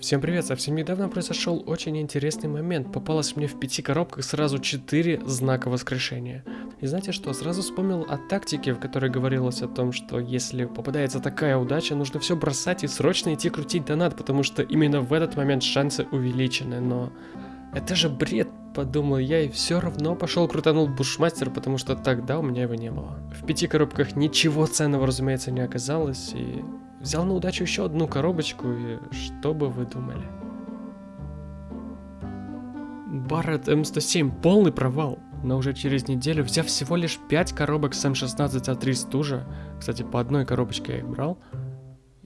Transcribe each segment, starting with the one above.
Всем привет, совсем недавно произошел очень интересный момент. Попалось мне в пяти коробках сразу четыре знака воскрешения. И знаете что, сразу вспомнил о тактике, в которой говорилось о том, что если попадается такая удача, нужно все бросать и срочно идти крутить донат, потому что именно в этот момент шансы увеличены, но... Это же бред, подумал я, и все равно пошел крутанул бушмастер, потому что тогда у меня его не было. В пяти коробках ничего ценного, разумеется, не оказалось, и взял на удачу еще одну коробочку, и что бы вы думали? Барретт М107, полный провал. Но уже через неделю, взяв всего лишь 5 коробок с М16А3 стужа, кстати, по одной коробочке я их брал,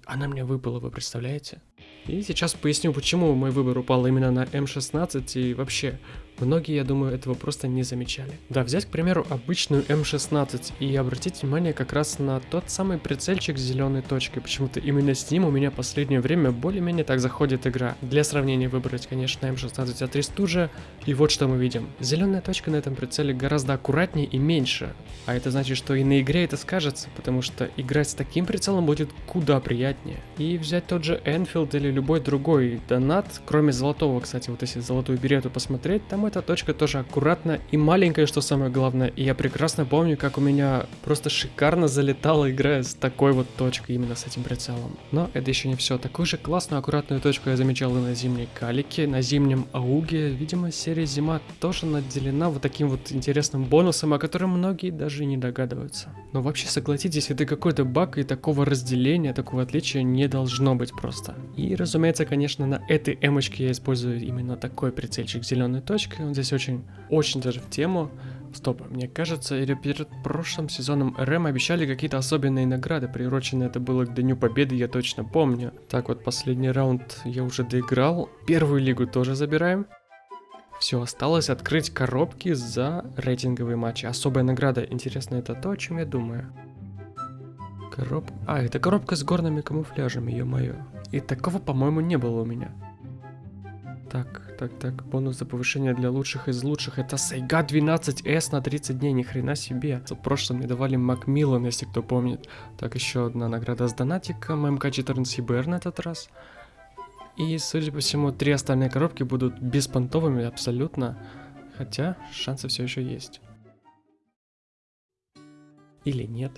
она мне выпала, вы представляете? И сейчас поясню, почему мой выбор упал именно на М16 и вообще, многие, я думаю, этого просто не замечали. Да, взять, к примеру, обычную М16 и обратить внимание как раз на тот самый прицельчик с зеленой точкой. Почему-то именно с ним у меня последнее время более-менее так заходит игра. Для сравнения выбрать, конечно, М16А3 стужа. И вот что мы видим. Зеленая точка на этом прицеле гораздо аккуратнее и меньше. А это значит, что и на игре это скажется, потому что играть с таким прицелом будет куда приятнее. И взять тот же Enfield или любой другой донат, кроме золотого, кстати, вот если золотую берету посмотреть, там эта точка тоже аккуратно и маленькая, что самое главное. И я прекрасно помню, как у меня просто шикарно залетала игра с такой вот точкой, именно с этим прицелом. Но это еще не все. Такую же классную аккуратную точку я замечал и на зимней калике, на зимнем ауге. Видимо, серия зима тоже наделена вот таким вот интересным бонусом, о котором многие даже не догадываются. Но вообще согласитесь, это какой-то баг и такого разделения, такого отличия не должно быть просто. И разумеется, конечно, на этой эмочке я использую именно такой прицельчик зеленой точкой. Он здесь очень, очень даже в тему. Стоп, мне кажется, или перед прошлым сезоном РМ обещали какие-то особенные награды, приурочено это было к Дню Победы, я точно помню. Так вот, последний раунд я уже доиграл, первую лигу тоже забираем. Все, осталось открыть коробки за рейтинговые матчи. Особая награда, интересно, это то, о чем я думаю. Короб... А, это коробка с горными камуфляжами, ё-моё. И такого, по-моему, не было у меня. Так, так, так, бонус за повышение для лучших из лучших. Это Сайга 12S на 30 дней, ни хрена себе. В прошлом мне давали Макмиллан, если кто помнит. Так, еще одна награда с донатиком, МК-14 БР на этот раз. И, судя по всему, три остальные коробки будут беспонтовыми абсолютно. Хотя, шансы все еще есть. Или нет.